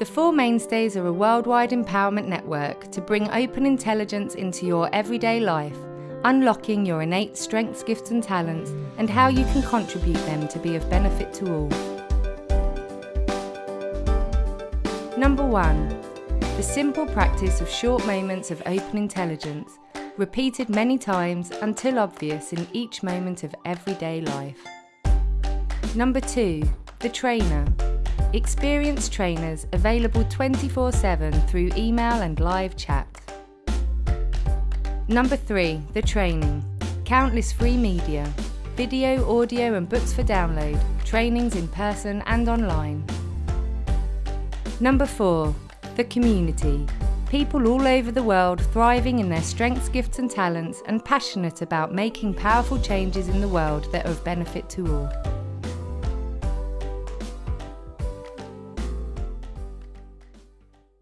The Four Mainstays are a worldwide empowerment network to bring open intelligence into your everyday life, unlocking your innate strengths, gifts, and talents, and how you can contribute them to be of benefit to all. Number one, the simple practice of short moments of open intelligence, repeated many times until obvious in each moment of everyday life. Number two, the trainer. Experienced trainers available 24 7 through email and live chat. Number 3. The training. Countless free media, video, audio, and books for download, trainings in person and online. Number 4. The community. People all over the world thriving in their strengths, gifts, and talents and passionate about making powerful changes in the world that are of benefit to all.